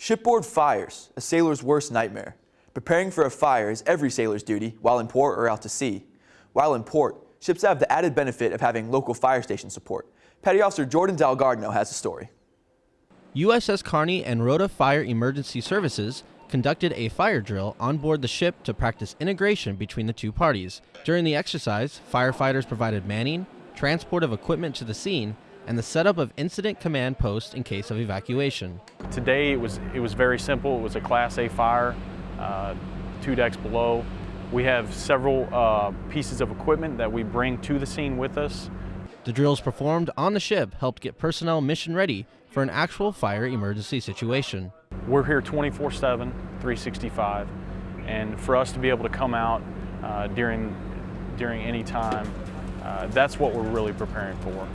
Shipboard fires, a sailor's worst nightmare. Preparing for a fire is every sailor's duty while in port or out to sea. While in port, ships have the added benefit of having local fire station support. Petty Officer Jordan Dalgardno has the story. USS Carney and Rota Fire Emergency Services conducted a fire drill on board the ship to practice integration between the two parties. During the exercise, firefighters provided manning, transport of equipment to the scene, and the setup of incident command post in case of evacuation. Today it was, it was very simple. It was a Class A fire, uh, two decks below. We have several uh, pieces of equipment that we bring to the scene with us. The drills performed on the ship helped get personnel mission ready for an actual fire emergency situation. We're here 24-7, 365, and for us to be able to come out uh, during, during any time, uh, that's what we're really preparing for.